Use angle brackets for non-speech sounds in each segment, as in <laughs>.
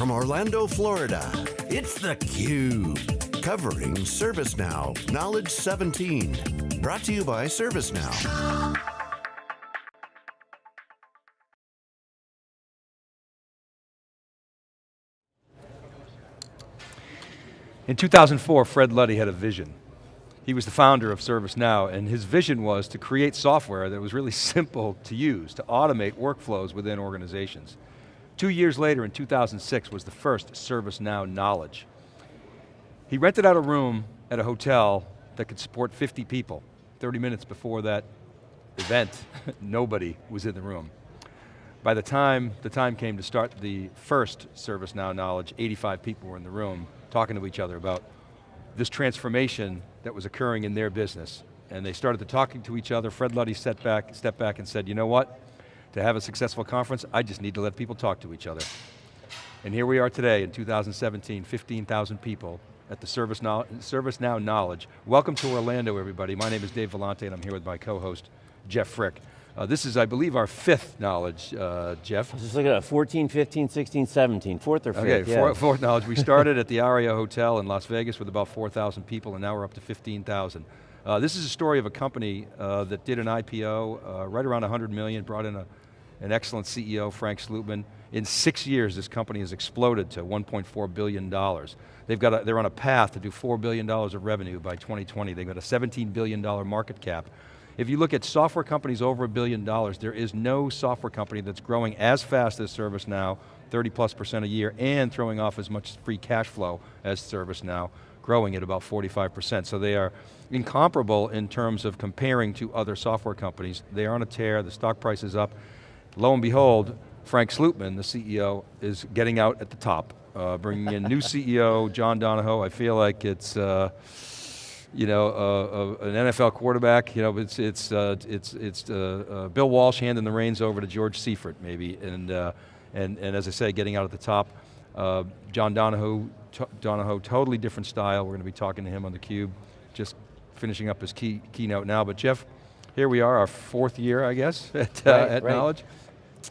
From Orlando, Florida, it's theCUBE. Covering ServiceNow Knowledge 17. Brought to you by ServiceNow. In 2004, Fred Luddy had a vision. He was the founder of ServiceNow, and his vision was to create software that was really <laughs> simple to use, to automate workflows within organizations. Two years later, in 2006, was the first ServiceNow Knowledge. He rented out a room at a hotel that could support 50 people. 30 minutes before that event, <laughs> nobody was in the room. By the time the time came to start the first ServiceNow Knowledge, 85 people were in the room talking to each other about this transformation that was occurring in their business. And they started to talking to each other. Fred Luddy back, stepped back and said, you know what? To have a successful conference, I just need to let people talk to each other. And here we are today in 2017, 15,000 people at the ServiceNow, ServiceNow Knowledge. Welcome to Orlando, everybody. My name is Dave Vellante and I'm here with my co-host, Jeff Frick. Uh, this is, I believe, our fifth knowledge, uh, Jeff. Just looking at 14, 15, 16, 17, fourth or fifth, Okay, yeah. four, fourth knowledge. We started <laughs> at the Aria Hotel in Las Vegas with about 4,000 people and now we're up to 15,000. Uh, this is a story of a company uh, that did an IPO uh, right around 100 million, brought in a, an excellent CEO, Frank Slootman. In six years, this company has exploded to 1.4 billion dollars. They've got a, they're on a path to do $4 billion of revenue by 2020. They've got a $17 billion market cap. If you look at software companies over a billion dollars, there is no software company that's growing as fast as ServiceNow, 30 plus percent a year, and throwing off as much free cash flow as ServiceNow, growing at about 45%. So they are incomparable in terms of comparing to other software companies. They are on a tear, the stock price is up. Lo and behold, Frank Slootman, the CEO, is getting out at the top, uh, bringing in new CEO, John Donahoe. I feel like it's, uh, you know, uh, uh, an NFL quarterback. You know, it's it's uh, it's it's uh, Bill Walsh handing the reins over to George Seifert, maybe, and and and as I say, getting out at the top. John Donahoe, Donahoe, totally different style. We're going to be talking to him on the Cube, just finishing up his key keynote now. But Jeff, here we are, our fourth year, I guess, <laughs> at, uh, right, at right. Knowledge.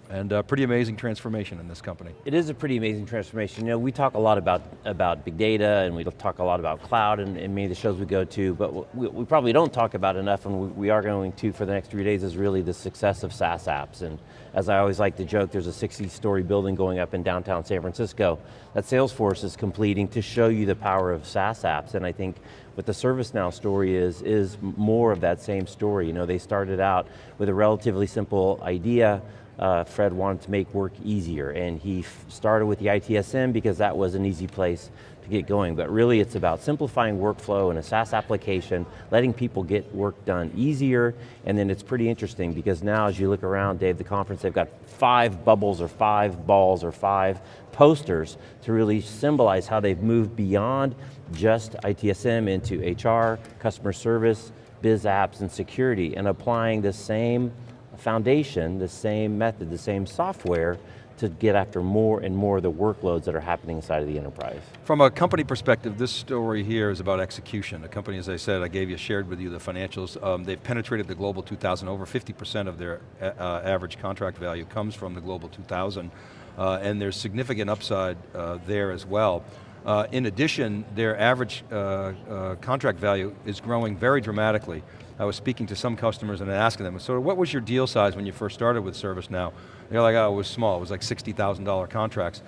And a pretty amazing transformation in this company. It is a pretty amazing transformation. You know, we talk a lot about, about big data and we talk a lot about cloud and, and many of the shows we go to, but we, we, probably don't talk about enough and we, we, are going to for the next three days is really the success of SaaS apps. And as I always like to joke, there's a 60 story building going up in downtown San Francisco that Salesforce is completing to show you the power of SaaS apps. And I think what the ServiceNow story is, is more of that same story. You know, they started out with a relatively simple idea, uh, Fred wanted to make work easier. And he started with the ITSM because that was an easy place to get going, but really it's about simplifying workflow in a SaaS application, letting people get work done easier, and then it's pretty interesting because now as you look around, Dave, the conference, they've got five bubbles or five balls or five posters to really symbolize how they've moved beyond just ITSM into HR, customer service, biz apps, and security, and applying the same foundation, the same method, the same software to get after more and more of the workloads that are happening inside of the enterprise. From a company perspective, this story here is about execution. A company, as I said, I gave you, shared with you the financials. Um, they've penetrated the Global 2000. Over 50% of their uh, uh, average contract value comes from the Global 2000. Uh, and there's significant upside uh, there as well. Uh, in addition, their average uh, contract value is growing very dramatically. I was speaking to some customers and asking them, so what was your deal size when you first started with ServiceNow? They're like, oh, it was small, it was like $60,000 contracts.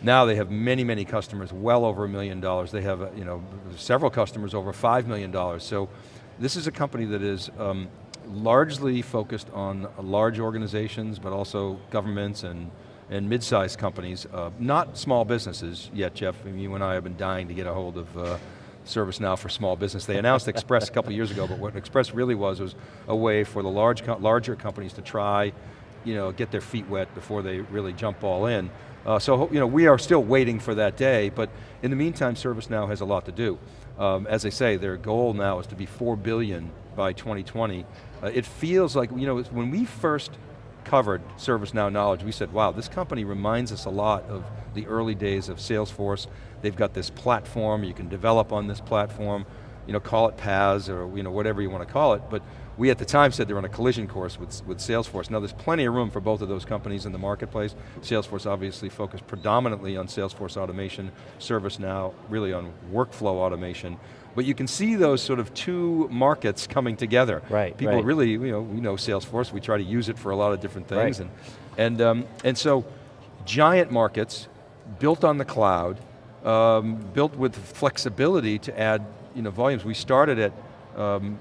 Now they have many, many customers, well over a million dollars. They have you know, several customers over $5 million. So this is a company that is um, largely focused on large organizations, but also governments and and mid-sized companies, uh, not small businesses yet, Jeff. I mean, you and I have been dying to get a hold of uh, ServiceNow for small business. They announced Express a couple years ago, but what Express really was was a way for the large, larger companies to try, you know, get their feet wet before they really jump all in. Uh, so, you know, we are still waiting for that day, but in the meantime, ServiceNow has a lot to do. Um, as I say, their goal now is to be 4 billion by 2020. Uh, it feels like, you know, when we first covered ServiceNow Knowledge, we said, wow, this company reminds us a lot of the early days of Salesforce. They've got this platform, you can develop on this platform, you know, call it PaaS or you know, whatever you want to call it, but we at the time said they're on a collision course with, with Salesforce. Now there's plenty of room for both of those companies in the marketplace. Salesforce obviously focused predominantly on Salesforce automation, ServiceNow really on workflow automation. But you can see those sort of two markets coming together. Right, People right. really, you know, we know Salesforce, we try to use it for a lot of different things. Right. And, and, um, and so, giant markets, built on the cloud, um, built with flexibility to add you know, volumes. We started at, um,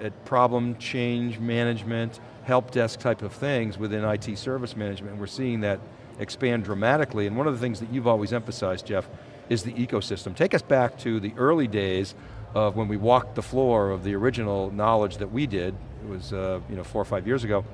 at problem change management, help desk type of things within IT service management, we're seeing that expand dramatically. And one of the things that you've always emphasized, Jeff, is the ecosystem. Take us back to the early days of when we walked the floor of the original knowledge that we did, it was uh, you know, four or five years ago,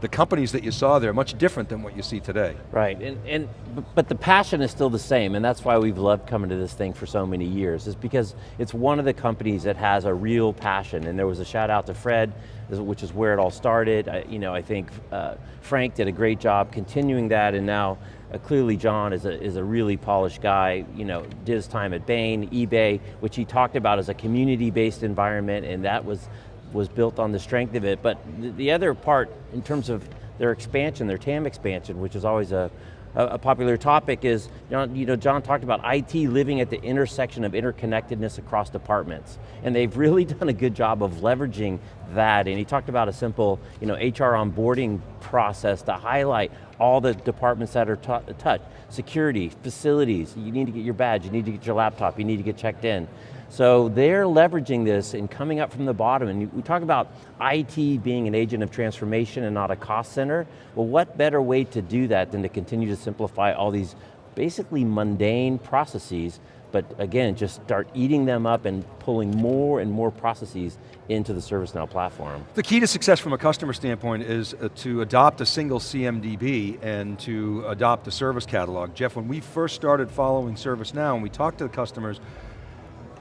the companies that you saw there are much different than what you see today. Right, and, and but the passion is still the same, and that's why we've loved coming to this thing for so many years, is because it's one of the companies that has a real passion, and there was a shout out to Fred, which is where it all started. I, you know, I think uh, Frank did a great job continuing that, and now uh, clearly John is a, is a really polished guy, you know, did his time at Bain, eBay, which he talked about as a community-based environment, and that was was built on the strength of it. But the other part, in terms of their expansion, their TAM expansion, which is always a, a popular topic is, you know, John talked about IT living at the intersection of interconnectedness across departments. And they've <laughs> really done a good job of leveraging that. And he talked about a simple you know, HR onboarding process to highlight all the departments that are touched. Security, facilities, you need to get your badge, you need to get your laptop, you need to get checked in. So they're leveraging this and coming up from the bottom, and we talk about IT being an agent of transformation and not a cost center. Well, what better way to do that than to continue to simplify all these basically mundane processes, but again, just start eating them up and pulling more and more processes into the ServiceNow platform. The key to success from a customer standpoint is uh, to adopt a single CMDB and to adopt a service catalog. Jeff, when we first started following ServiceNow and we talked to the customers,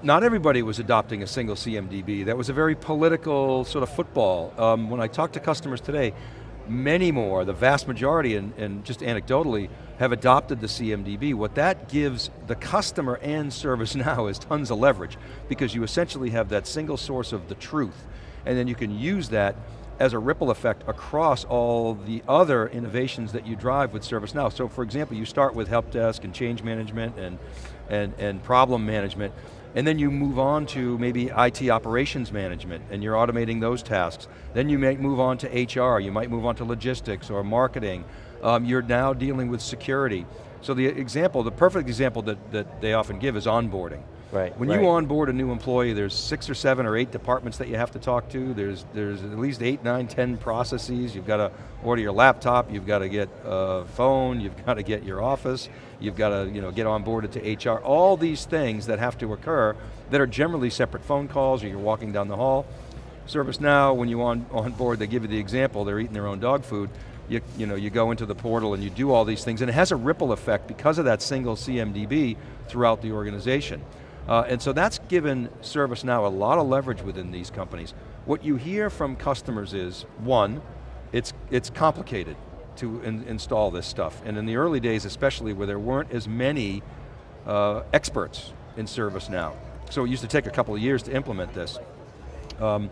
not everybody was adopting a single CMDB. That was a very political sort of football. Um, when I talk to customers today, many more, the vast majority, and, and, just anecdotally, have adopted the CMDB. What that gives the customer and ServiceNow <laughs> is tons of leverage, because you essentially have that single source of the truth, and then you can use that as a ripple effect across all the other innovations that you drive with ServiceNow. So for example, you start with help desk and change management and, and, and problem management, and then you move on to maybe IT operations management, and you're automating those tasks. Then you might move on to HR, you might move on to logistics or marketing. Um, you're now dealing with security. So the example, the perfect example that, that they often give is onboarding. Right, when right. you onboard a new employee, there's six or seven or eight departments that you have to talk to. There's, there's at least eight, nine, ten processes. You've got to order your laptop, you've got to get a phone, you've <laughs> got to get your office, you've got to you know, get onboarded to HR. All these things that have to occur that are generally separate phone calls or you're walking down the hall. ServiceNow, when you on, on board, they give you the example, they're eating their own dog food. You, you, know, you go into the portal and you do all these things, and it has a ripple effect because of that single CMDB throughout the organization. Uh, and so that's given ServiceNow a lot of leverage within these companies. What you hear from customers is, one, it's, it's complicated to in, install this stuff. And in the early days especially where there weren't as many uh, experts in ServiceNow. So it used to take a couple of years to implement this. Um,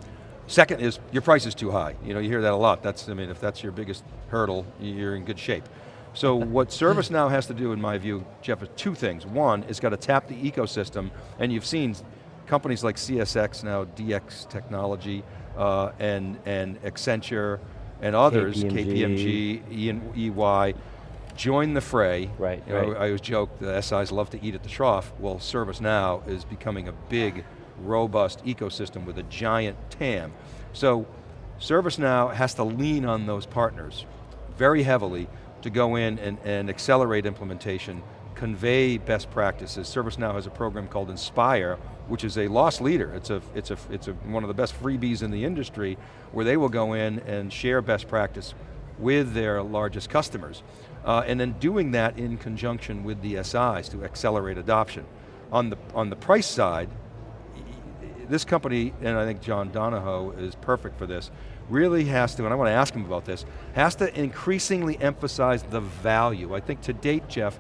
second is, your price is too high. You know, you hear that a lot. That's, I mean, if that's your biggest hurdle, you're in good shape. So what ServiceNow has to do, in my view, Jeff, is two things. One, it's got to tap the ecosystem, and you've seen companies like CSC now, DXC Technology, uh, and, and Accenture, and others, KPMG, KPMG EY, join the fray. Right, you know, right. I always joke, the SIs love to eat at the trough. Well, ServiceNow is becoming a big, robust ecosystem with a giant TAM. So, ServiceNow has to lean on those partners very heavily to go in and, and accelerate implementation, convey best practices. ServiceNow has a program called Inspire, which is a loss leader. It's, a, it's, a, it's a, one of the best freebies in the industry where they will go in and share best practice with their largest customers. Uh, and then doing that in conjunction with the SIs to accelerate adoption. On the, on the price side, this company, and I think John Donahoe is perfect for this, really has to, and I want to ask him about this, has to increasingly emphasize the value. I think to date, Jeff,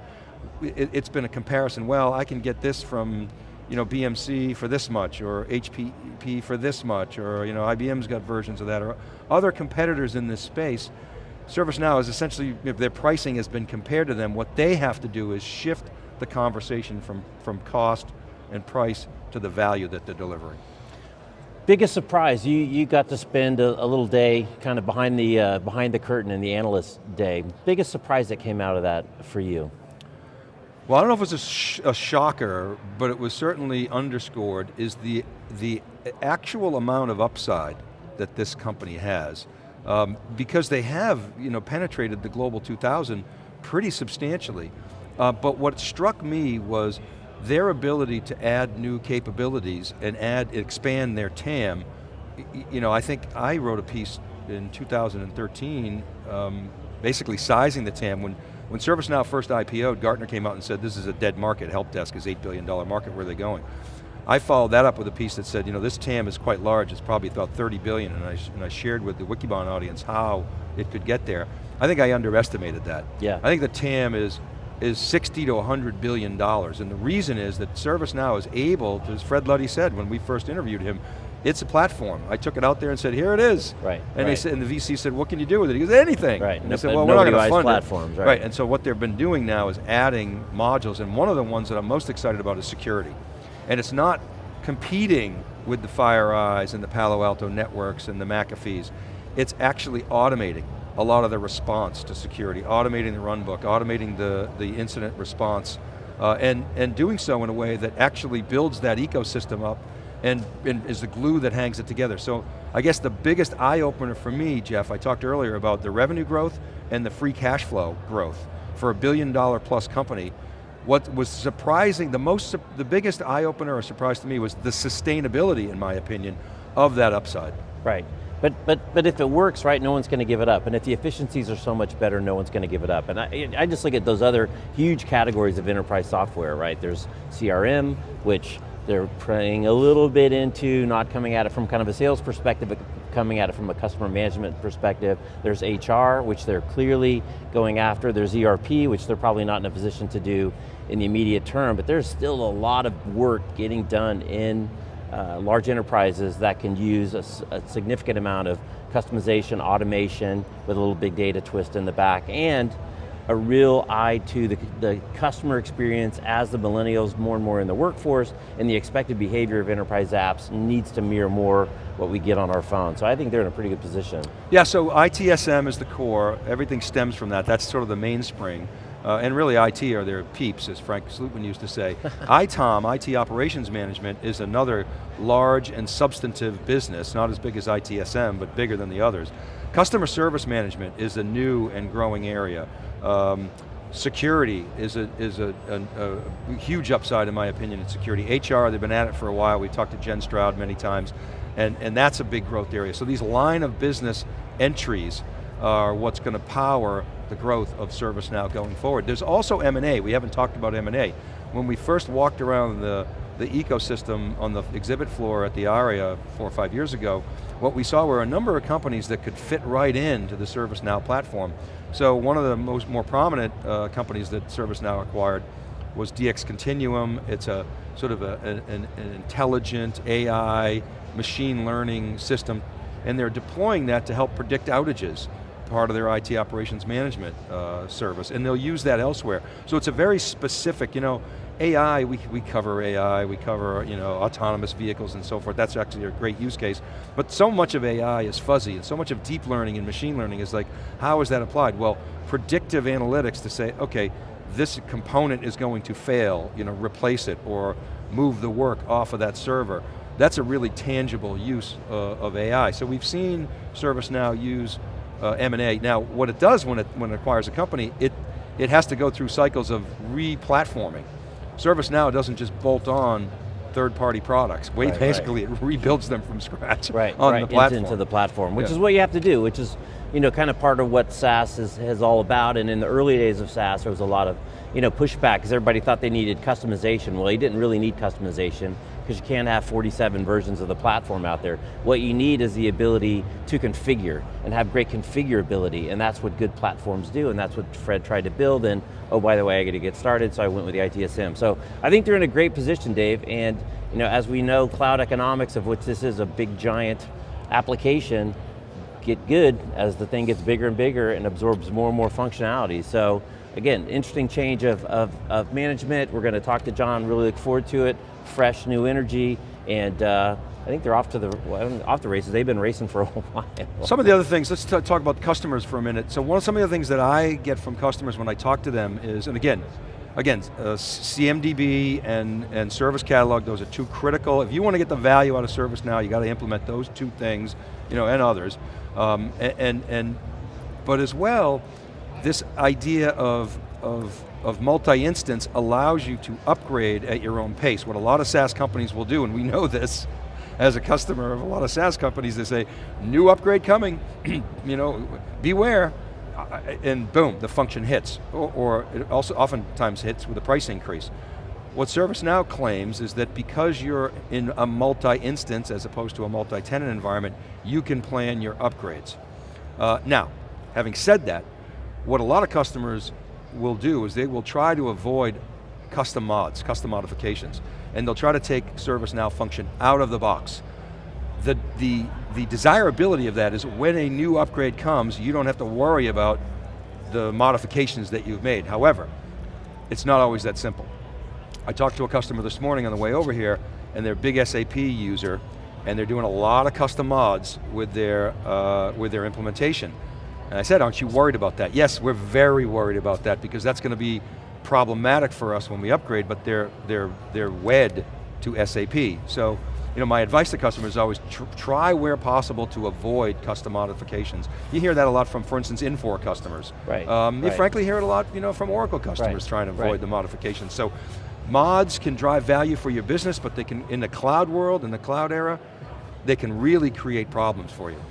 it, has been a comparison, well, I can get this from you know, BMC for this much, or HPE for this much, or you know, IBM's got versions of that, or other competitors in this space, ServiceNow is essentially, if their pricing has been compared to them, what they have to do is shift the conversation from, from cost and price to the value that they're delivering. Biggest surprise, you, you got to spend a, a little day kind of behind the, uh, behind the curtain in the analyst day. Biggest surprise that came out of that for you? Well, I don't know if it was a, sh a, shocker, but it was certainly underscored, is the, the actual amount of upside that this company has. Um, because they have you know, penetrated the Global 2000 pretty substantially. Uh, but what struck me was their ability to add new capabilities and add, expand their TAM. You know, I think I wrote a piece in 2013, um, basically sizing the TAM. When, when ServiceNow first IPO'd, Gartner came out and said this is a dead market, help desk is $8 billion market, where are they going? I followed that up with a piece that said, you know, this TAM is quite large, it's probably about 30 billion, and I, and I shared with the Wikibon audience how it could get there. I think I underestimated that. Yeah. I think the TAM is is 60 to 100 billion dollars, and the reason is that ServiceNow is able, as Fred Luddy said when we first interviewed him, it's a platform. I took it out there and said, here it is. Right. And right. they said, and the VC said, what can you do with it? He goes, anything. Right. And I said, well, we're not going to fund platforms, it. Right. right. And so what they've been doing now is adding modules, and one of the ones that I'm most excited about is security. And it's not competing with the FireEyes and the Palo Alto networks and the McAfee's. It's actually automating a lot of the response to security, automating the runbook, automating the, the incident response, uh, and, and doing so in a way that actually builds that ecosystem up and, and, is the glue that hangs it together. So I guess the biggest eye opener for me, Jeff, I talked earlier about the revenue growth and the free cash flow growth for a billion dollar plus company what was surprising, the most, the biggest eye-opener or surprise to me was the sustainability, in my opinion, of that upside. Right. But, but, but if it works, right, no one's going to give it up. And if the efficiencies are so much better, no one's going to give it up. And I, I just look at those other huge categories of enterprise software, right? There's CRM, which they're praying a little bit into, not coming at it from kind of a sales perspective, but coming at it from a customer management perspective. There's HR, which they're clearly going after. There's ERP, which they're probably not in a position to do in the immediate term, but there's still a lot of work getting done in uh, large enterprises that can use a, a, significant amount of customization, automation, with a little big data twist in the back, and a real eye to the, the customer experience as the millennials more and more in the workforce, and the expected behavior of enterprise apps needs to mirror more what we get on our phone. So I think they're in a pretty good position. Yeah, so ITSM is the core, everything stems from that, that's sort of the mainspring. Uh, and really IT are their peeps, as Frank Slootman used to say. <laughs> ITOM, IT Operations Management, is another large and substantive business, not as big as ITSM, but bigger than the others. Customer Service Management is a new and growing area. Um, security is, a, is a, a, a, huge upside in my opinion in security. HR, they've been at it for a while. we've talked to Jen Stroud many times, and, and that's a big growth area. So these line of business entries are what's going to power the growth of ServiceNow going forward. There's also M&A, we haven't talked about M&A. When we first walked around the, the ecosystem on the exhibit floor at the ARIA four or five years ago, what we saw were a number of companies that could fit right into the ServiceNow platform. So one of the most more prominent uh, companies that ServiceNow acquired was DX Continuum. It's a sort of a, an, an intelligent AI machine learning system and they're deploying that to help predict outages part of their IT operations management uh, service, and they'll use that elsewhere. So it's a very specific, you know, AI, we, we cover AI, we cover you know, autonomous vehicles and so forth, that's actually a great use case. But so much of AI is fuzzy, and so much of deep learning and machine learning is like, how is that applied? Well, predictive analytics to say, okay, this component is going to fail, you know, replace it, or move the work off of that server. That's a really tangible use uh, of AI. So we've seen ServiceNow use Uh, M&A. Now, what it does when it, when it acquires a company, it, it has to go through cycles of re-platforming. ServiceNow doesn't just bolt on third-party products. Wait, right, basically right. it <laughs> rebuilds them from scratch right, on right, the platform. Into, the platform, which yeah. is what you have to do, which is you know, kind of part of what SaaS is, is all about, and in the early days of SaaS, there was a lot of you know, pushback because everybody thought they needed customization. Well, you didn't really need customization because you can't have 47 versions of the platform out there. What you need is the ability to configure and have great configurability, and that's what good platforms do, and that's what Fred tried to build, and oh, by the way, I got to get started, so I went with the ITSM. So I think they're in a great position, Dave, and you know, as we know, cloud economics, of which this is a big giant application, get good as the thing gets bigger and bigger and absorbs more and more functionality. So again, interesting change of, of, of management. We're going to talk to John, really look forward to it. Fresh, new energy, and uh, I think they're off to the well, off the races. They've been racing for a <laughs> while. Some of the other things, let's talk about customers for a minute. So one of some of the things that I get from customers when I talk to them is, and again, again, uh, CMDB and, and Service Catalog, those are two critical. If you want to get the value out of ServiceNow, you got to implement those two things, you know, and others. Um, and, and, and, but as well, this idea of, of, of multi-instance allows you to upgrade at your own pace. What a lot of SaaS companies will do, and we know this, as a customer of a lot of SaaS companies, they say, new upgrade coming, <clears throat> you know, beware, and boom, the function hits. Or, or, it also oftentimes hits with a price increase. What ServiceNow claims is that because you're in a multi-instance as opposed to a multi-tenant environment, you can plan your upgrades. Uh, now, having said that, what a lot of customers will do is they will try to avoid custom mods, custom modifications, and they'll try to take ServiceNow function out of the box. The, the, the desirability of that is when a new upgrade comes, you don't have to worry about the modifications that you've made. However, it's not always that simple. I talked to a customer this morning on the way over here, and they're a big SAP user, and they're doing a lot of custom mods with their, uh, with their implementation. And I said, aren't you worried about that? Yes, we're very worried about that because that's going to be problematic for us when we upgrade, but they're, they're, they're wed to SAP. So, you know, my advice to customers is always tr try where possible to avoid custom modifications. You hear that a lot from, for instance, Infor customers. Right, um, You frankly hear it a lot you know, from Oracle customers Right, trying to avoid right. the modifications. So mods can drive value for your business, but they can, in the cloud world, in the cloud era, they can really create problems for you.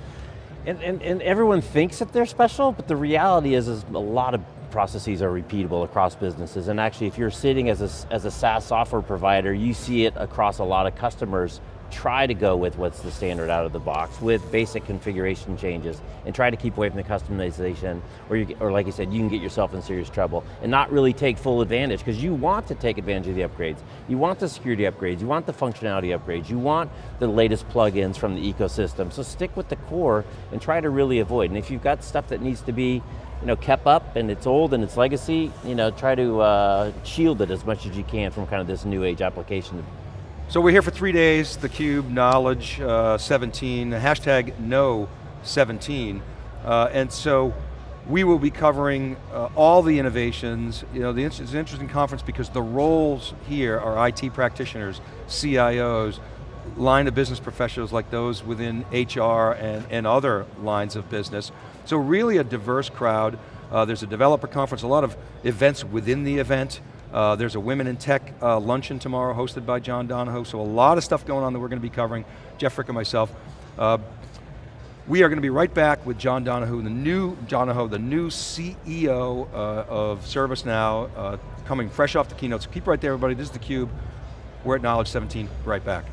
And, and, and everyone thinks that they're special, but the reality is, is a lot of processes are repeatable across businesses. And actually, if you're sitting as a, as a SaaS software provider, you see it across a lot of customers try to go with what's the standard out of the box with basic configuration changes and try to keep away from the customization or, you, or like you said, you can get yourself in serious trouble and not really take full advantage because you want to take advantage of the upgrades. You want the security upgrades, you want the functionality upgrades, you want the latest plugins from the ecosystem. So stick with the core and try to really avoid. And if you've got stuff that needs to be you know, kept up and it's old and it's legacy, you know, try to uh, shield it as much as you can from kind of this new age application So we're here for three days, theCUBE, Knowledge uh, 17, hashtag Know 17. Uh, and so we will be covering uh, all the innovations. You know, the, it's an interesting conference because the roles here are IT practitioners, CIOs, line of business professionals like those within HR and, and other lines of business. So really a diverse crowd. Uh, there's a developer conference, a lot of events within the event. Uh, there's a Women in Tech uh, luncheon tomorrow hosted by John Donahoe, so a lot of stuff going on that we're going to be covering, Jeff Frick and myself. Uh, we are going to be right back with John Donahoe, the new Donahoe, the new CEO uh, of ServiceNow, uh, coming fresh off the keynote. So keep right there, everybody. This is theCUBE. We're at Knowledge 17, right back.